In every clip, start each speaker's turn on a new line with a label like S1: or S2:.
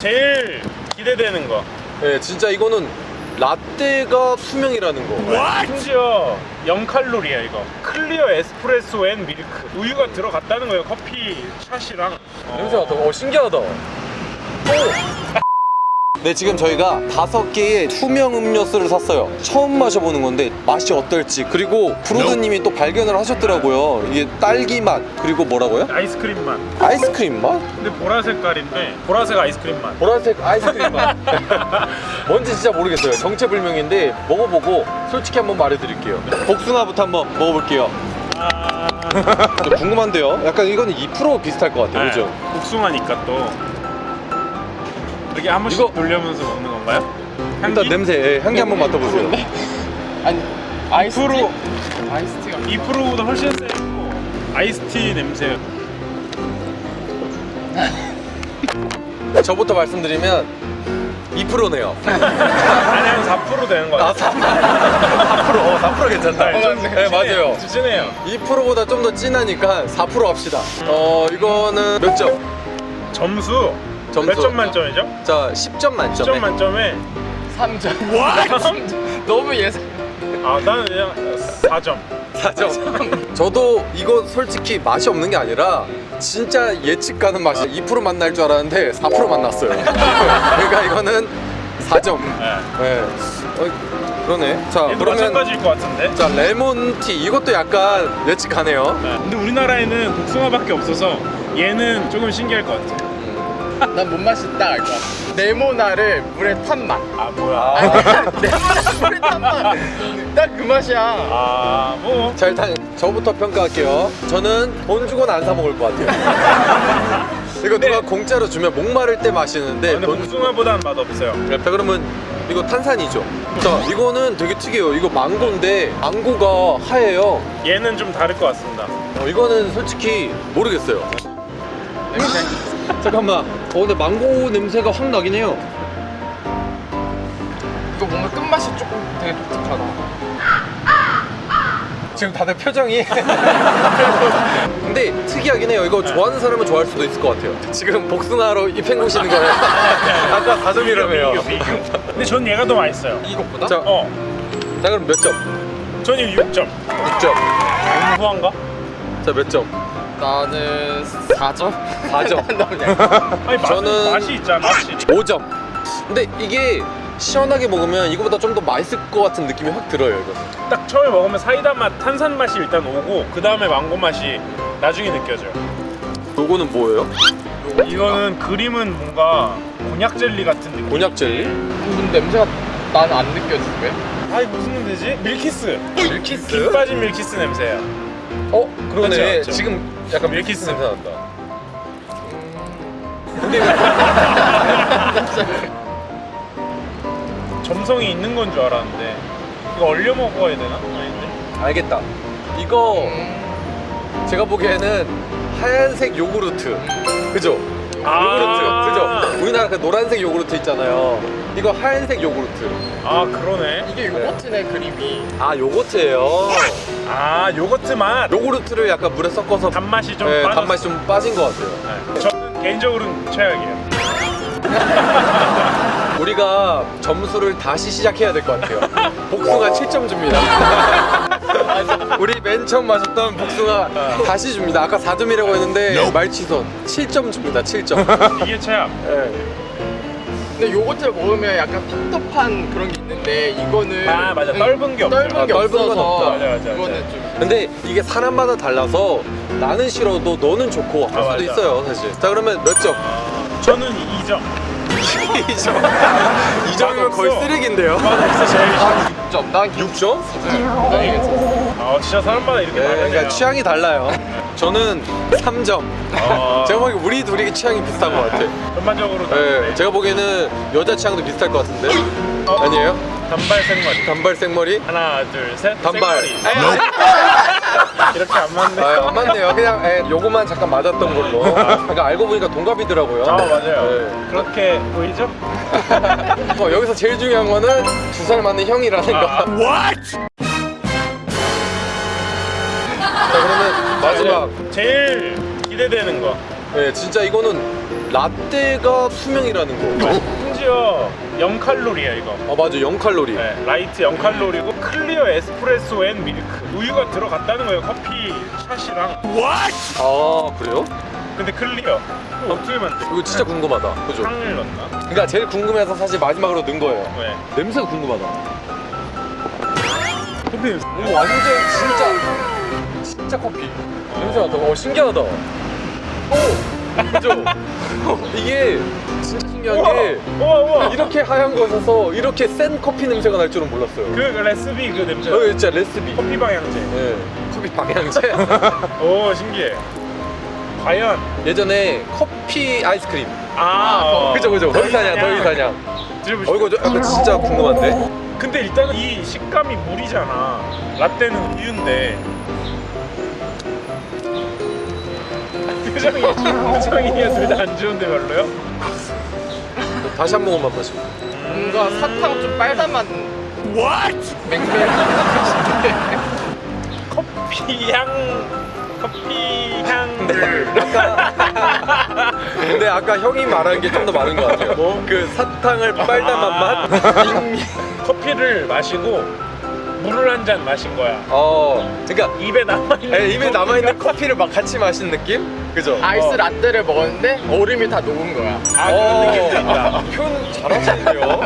S1: 제일 기대되는 거.
S2: 네, 진짜 이거는 라떼가 투명이라는 거.
S1: 심지어 0칼로리야 이거. clear espresso and milk. 우유가 들어갔다는 거예요. 커피 샷이랑. 어.
S2: 냄새가 더 어, 신기하다. 네, 지금 저희가 다섯 개의 투명 음료수를 샀어요. 처음 마셔보는 건데 맛이 어떨지 그리고 브로드님이 또 발견을 하셨더라고요. 이게 딸기 맛 그리고 뭐라고요?
S1: 아이스크림 맛.
S2: 아이스크림 맛?
S1: 근데 보라색 색깔인데 보라색 아이스크림 맛.
S2: 보라색 아이스크림 맛. 뭔지 진짜 모르겠어요. 정체불명인데 먹어보고 솔직히 한번 말해드릴게요. 복숭아부터 한번 먹어볼게요.
S1: 아...
S2: 저 궁금한데요. 약간 이거는 2% 비슷할 것 같아요. 그죠?
S1: 네, 복숭아니까 또 이렇게 한 번씩
S2: 이거-
S1: 돌려면서 먹는 건가요?
S2: 일단 냄새, 예, 향기 한번 맡아보세요.
S3: 아니 아이스티?
S1: 2%
S3: 아이스티가
S1: 2%보다 훨씬 세고 아이스티 냄새.
S2: 저부터 말씀드리면 2%네요.
S1: 아니 한4% 되는 거
S2: 아,
S1: 같아요.
S2: 4%. 4%. 어, 4% 괜찮다.
S1: 네, 좀
S2: 네, 맞아요.
S1: 진해요.
S2: 2%보다 좀 더 진하니까 4% 합시다. 어, 이거는 몇 점?
S1: 점수,
S2: 점수.
S1: 몇 점 만점이죠?
S2: 자, 10점 만점에.
S1: 10점 만점에
S3: 3점 너무 예상
S1: 아 나는 그냥 4점
S2: 4점. 저도 이거 솔직히 맛이 없는 게 아니라 진짜 예측 가는 맛이 2% 만날 줄 알았는데 4% 만났어요. 그러니까 이거는 4점.
S1: 네.
S2: 네. 어, 그러네. 자, 그러면
S1: 마찬가지일 것 같은데
S2: 자, lemon tea 이것도 약간 예측 가네요.
S1: 네. 근데 우리나라에는 복숭아밖에 없어서 얘는 조금 신기할 것 같아
S3: 난 못 마신다 알것 같아 레모나를 물에 탄 맛.
S1: 아 뭐야
S2: 아.
S3: 레모나 물에 탄 맛. 딱그 맛이야.
S1: 아뭐
S2: 자, 일단 저부터 평가할게요. 저는 돈 주고는 안 사 먹을 것 같아요. 이거 누가 공짜로 주면 목마를 때 마시는데
S1: 근데
S2: 돈
S1: 복숭아보다는 맛없어요
S2: 자 그러면 이거 탄산이죠 자 이거는 되게 특이해요 이거 망고인데 망고가 하얘요
S1: 얘는 좀 다를 것 같습니다
S2: 어, 이거는 솔직히 모르겠어요 잠깐만 어 근데 망고 냄새가 확 나긴 해요
S3: 이거 뭔가 끝맛이 조금 되게 독특하다.
S2: 지금 다들 표정이 근데 특이하긴 해요 이거 좋아하는 사람은 좋아할 수도 있을 것 같아요 지금 복숭아로 입 헹구시는 거예요 아까 4점이라며요
S1: 비교, 비교. 근데 전 얘가 더 맛있어요
S3: 이것보다?
S2: 자,
S1: 어
S2: 자 그럼 몇 점?
S1: 전 이거 6점
S2: 6점
S1: 너무 후한가?
S2: 자 몇 점?
S3: 나는 4점?
S2: 4점
S3: 너무 약
S1: 아니 맛,
S2: 저는-
S1: 맛이 있잖아 맛이
S2: 5점 근데 이게 시원하게 먹으면 이거보다 좀 더 맛있을 것 같은 느낌이 확 들어요 이거
S1: 딱 처음에 먹으면 사이다 맛, 탄산 맛이 일단 오고 그 다음에 망고 맛이 나중에 느껴져요.
S2: 요거는 뭐예요?
S1: 이거는 그림은 뭔가 곤약 젤리 같은 느낌.
S2: 곤약 젤리?
S3: 근데 냄새가 나는 안 느껴지게.
S1: 아니 무슨 냄새지? 밀키스.
S2: 밀키스?
S1: 김 빠진 밀키스 냄새야.
S2: 어? 그러네. 지금 약간
S1: 밀키스.
S2: 냄새 난다
S1: 점성이 있는 건 줄 알았는데 이거 얼려 먹어야 되나? 아닌데.
S2: 알겠다 이거 제가 보기에는 하얀색 요구르트 그죠?
S1: 아.
S2: 요구르트 그죠? 우리나라 그 노란색 요구르트 있잖아요 이거 하얀색 요구르트
S1: 아 그러네.
S3: 이게 요거트네 그림이.
S2: 아 요거트예요
S1: 아 요거트 맛.
S2: 요구르트를 약간 물에 섞어서
S1: 단맛이 좀
S2: 네,
S1: 빠졌어.
S2: 단맛이 좀 빠진 것 같아요
S1: 네. 저는 개인적으로는 최악이에요.
S2: 우리가 점수를 다시 시작해야 될 것 같아요. 복숭아 7점 줍니다. 우리 맨 처음 마셨던 복숭아 다시 줍니다. 아까 4점이라고 했는데 말취선 7점 줍니다. 7점.
S1: 이게 최악.
S2: 네.
S3: 근데 요거트를 먹으면 약간 텁텁한 그런 게 있는데 이거는
S1: 아, 맞아.
S3: 음,
S1: 떫은 게 없죠.
S3: 떫은 게
S2: 아,
S3: 없어서.
S1: 맞아, 맞아,
S3: 이거는. 좀
S2: 근데 이게 사람마다 달라서 나는 싫어도 너는 좋고 할
S1: 아,
S2: 수도
S1: 맞아.
S2: 있어요, 사실. 자, 그러면 몇 점?
S1: 저는 2점.
S2: 2점. 2점이면 거의
S1: 맛없어.
S2: 쓰레기인데요.
S1: 맛없어 제일 싫어.
S3: 6점. 난
S2: 6점?
S3: 굉장히 괜찮아.
S1: 아 진짜 사람마다 이렇게
S2: 네. 그러니까 취향이 달라요. 저는 3점.
S1: 아,
S2: 제가 보기엔 우리 둘이 취향이 비슷한 것 같아.
S1: 전반적으로
S2: 네,
S1: 다른데.
S2: 제가 보기에는 여자 취향도 비슷할 것 같은데
S1: 어?
S2: 아니에요?
S1: 단발 생머리.
S2: 단발 생머리?
S1: 하나 둘 셋.
S2: 단발.
S1: 생머리.
S2: 에이,
S1: 이렇게 안 맞네.
S2: 아, 안 맞네요. 그냥 에, 요거만 잠깐 맞았던 걸로. 그러니까 알고 보니까 동갑이더라고요.
S1: 아 맞아요.
S2: 네.
S1: 그렇게 보이죠?
S2: 어, 여기서 제일 중요한 거는 두살 맞는 형이라는 거.
S1: 아,
S2: 자 그러면 마지막.
S1: 제일 기대되는 거.
S2: 네, 진짜 이거는 라떼가 투명이라는 거.
S1: 심지어 0칼로리야 이거
S2: 아 맞아 0칼로리.
S1: 네, light 0칼로리고 clear espresso and milk 우유가 들어갔다는 거예요 커피 샷이랑
S2: 아 그래요?
S1: 근데 clear 어떻게 만들
S2: 이거 진짜 궁금하다. 그죠?
S1: 향을 넣나?
S2: 그러니까 제일 궁금해서 사실 마지막으로 넣은 거예요.
S1: 왜?
S2: 냄새가 궁금하다.
S1: 커피
S2: 오 완전 진짜 진짜 커피. 냄새 맡아. 어 신기하다. 오 그죠? 이게 신기한 게
S1: 우와 우와
S2: 이렇게 하얀 것에서 이렇게 센 커피 냄새가 날 줄은 몰랐어요.
S1: 그 레시피 그 냄새
S2: 어, 진짜 레시피.
S1: 커피 방향제
S2: 네. 커피 방향제.
S1: 오 신기해 과연
S2: 예전에 커피 아이스크림.
S1: 아 어.
S2: 그죠 그죠. 더이사냥 더이사냥.
S1: 드셔보시죠
S2: 어 이거 저 약간 진짜 궁금한데.
S1: 근데 일단은 이 식감이 물이잖아 라떼는 우유인데 표정이 표정이 둘 다 안 좋은데 별로요?
S2: 다시 한 모금만 마시고.
S3: 뭔가 사탕 좀 빨다만 맹맹
S1: 커피 향 커피 향을
S2: 근데 아까 형이 말한 게 좀 더 많은 것 같아요.
S1: 뭐?
S2: 그 사탕을 빨다만 맛.
S1: 커피를 마시고 물을 한 잔 마신 거야
S2: 어, 그러니까
S1: 입에 남아있는
S2: 에, 입에 남아 있는 커피를 막 같이 마신 느낌? 그죠?
S3: 아이스
S1: 어.
S3: 라떼를 먹었는데 얼음이 다 녹은 거야
S1: 아 그런 느낌도 있다
S2: 어, 표현 잘하시네요.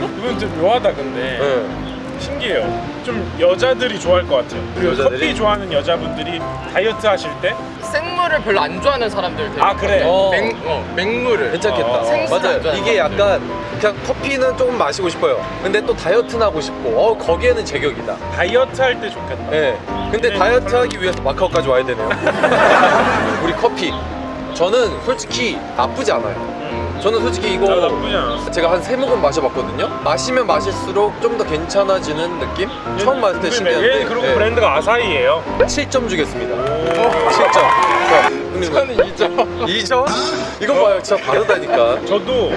S1: 이건 좀 묘하다 근데
S2: 네.
S1: 신기해요 좀 여자들이 좋아할 것 같아요 그리고
S2: 여자들이?
S1: 커피 좋아하는 여자분들이 다이어트 하실 때
S3: 생물을 별로 안 좋아하는 사람들 되게
S1: 아, 그래?
S2: 어.
S3: 맹, 어, 맹물을
S2: 괜찮겠다.
S1: 어,
S3: 생수를
S2: 맞아요.
S3: 안
S2: 이게
S3: 사람들.
S2: 약간 그냥 커피는 조금 마시고 싶어요. 근데 또 다이어트는 하고 싶고, 어 거기에는 제격이다.
S1: 다이어트 할 때 좋겠다
S2: 예. 근데
S1: 네,
S2: 다이어트 하기 위해서 마카오까지 와야 되네요. 우리 커피. 저는 솔직히 나쁘지 않아요.
S1: 음.
S2: 저는 솔직히 이거
S1: 나 나쁘지 않았어
S2: 제가 한 세 모금 마셔봤거든요. 마시면 마실수록 좀 더 괜찮아지는 느낌? 처음 마실 때 신기한데.
S1: 얘 그리고
S2: 예.
S1: 브랜드가 아사히예요
S2: 7점 주겠습니다.
S1: 오.
S2: 7점. 자, 형님.
S3: 저는 2점
S2: 2점? 이거 봐요. 진짜 다르다니까.
S1: 저도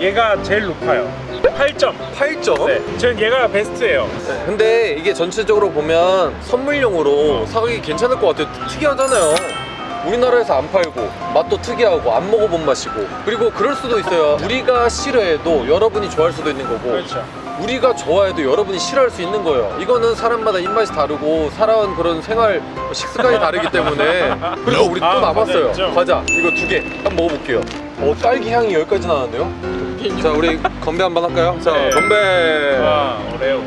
S1: 얘가 제일 높아요 8점
S2: 8점?
S1: 네, 전 얘가 베스트예요
S2: 네, 근데 이게 전체적으로 보면 선물용으로 사기 괜찮을 것 같아요. 특이하잖아요. 우리나라에서 안 팔고 맛도 특이하고 안 먹어본 맛이고 그리고 그럴 수도 있어요. 우리가 싫어해도 여러분이 좋아할 수도 있는 거고
S1: 그렇죠
S2: 우리가 좋아해도 여러분이 싫어할 수 있는 거예요. 이거는 사람마다 입맛이 다르고 살아온 그런 생활 식습관이 다르기 때문에 그리고 우리 또
S1: 아,
S2: 남았어요.
S1: 과자?
S2: 과자 이거 두 개 한번 먹어볼게요. 어 딸기 향이 여기까지 나는데요? 자 우리 건배 한번 할까요? 자
S1: 네.
S2: 건배.
S1: 와 오레오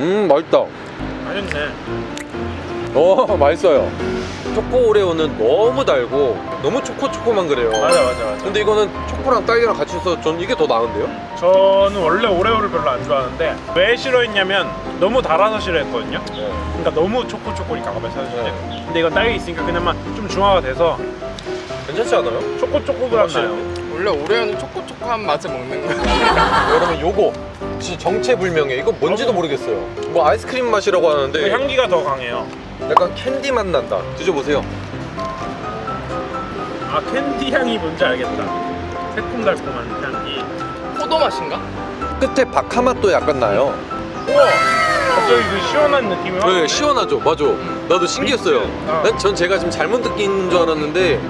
S2: 음 맛있다.
S1: 맛있네
S2: 어 맛있어요. 초코 오레오는 너무 달고 너무 초코초코만 그래요.
S1: 맞아 맞아 맞아
S2: 근데 이거는 초코랑 딸기랑 같이 있어서 전 이게 더 나은데요?
S1: 저는 원래 오레오를 별로 안 좋아하는데 왜 싫어했냐면 너무 달아서 싫어했거든요
S2: 네.
S1: 그러니까 너무 초코초코니까 가만 사실 때
S2: 네.
S1: 근데 이건 딸기 있으니까 그나마 좀 중화가 돼서
S2: 괜찮지 않아요?
S1: 초코초코가 나요
S3: 원래 오레오는 초코초코한 맛을 먹는 거야
S2: 여러분 요거 진짜 정체불명해. 이거 뭔지도 모르겠어요. 뭐 아이스크림 맛이라고
S1: 그
S2: 하는데
S1: 향기가 더 강해요
S2: 약간 캔디 맛 난다. 드셔보세요.
S1: 아 캔디 향이 뭔지 알겠다 새콤달콤한 향기
S3: 포도 맛인가?
S2: 끝에 박하 맛도 약간 나요.
S1: 우와 갑자기 그 시원한 느낌이 확
S2: 네. 시원하죠. 맞아. 나도 신기했어요.
S1: 어.
S2: 난 전 제가 지금 잘못 느낀 줄 알았는데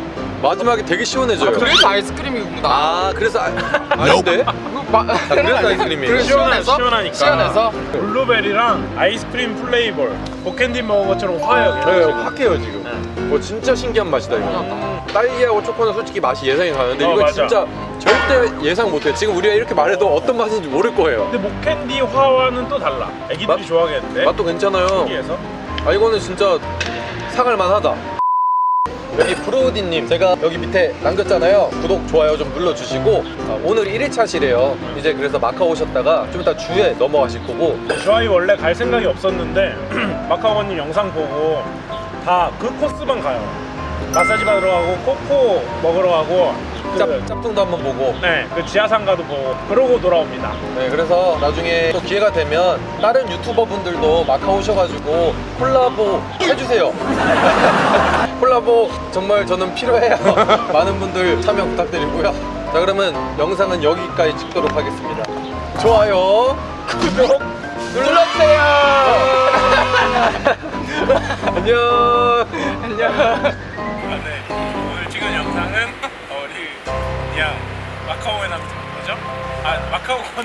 S2: 마지막에 되게 시원해져요.
S3: 아, 그래서 아이스크림이구나
S2: 아, 그래서 아, 아닌데?
S3: 마...
S2: 그래서 아이스크림이에요.
S3: 그래서
S1: 시원하-
S3: 시원해서?
S1: 시원하니까.
S3: 시원해서?
S1: 블루베리랑 아이스크림 flavor 복캔디 먹은 것처럼 화해요
S2: 네,
S1: 지금.
S2: 확해요 지금.
S1: 네.
S2: 뭐 진짜 신기한 맛이다 이거.
S3: 음.
S2: 딸기하고 초코는 솔직히 맛이 예상이 가는데
S1: 어,
S2: 이거
S1: 맞아.
S2: 진짜 절대 예상 못해요. 지금 우리가 이렇게 말해도 어떤 맛인지 모를 거예요.
S1: 근데 목캔디 화와는 또 달라 애기들이
S2: 맛-
S1: 좋아하겠는데
S2: 맛도 괜찮아요.
S1: 신기해서
S2: 아 이거는 진짜 사갈 만하다. 여기 브로우디님 제가 여기 밑에 남겼잖아요. 구독 좋아요 좀 눌러주시고 아, 오늘 1일차시래요. 이제 그래서 마카오 오셨다가 좀 이따 주에 넘어가실 거고
S1: 저희 원래 갈 생각이 없었는데 마카오님 영상 보고 다 그 코스만 가요 마사지 받으러 가고 코코 먹으러 가고 그,
S2: 짭, 짭퉁도 한번 보고
S1: 네, 그 지하상가도 보고 그러고 돌아옵니다
S2: 네, 그래서 나중에 또 기회가 되면 다른 유튜버 분들도 마카오 오셔가지고 콜라보 해주세요. 콜라보 정말 저는 필요해요. 많은 분들 참여 부탁드리고요. 자, 그러면 영상은 여기까지 찍도록 하겠습니다. 좋아요, 구독 눌러주세요. 안녕.
S3: 안녕
S1: 그냥 마카오에 남는 거죠? 아 마카오 건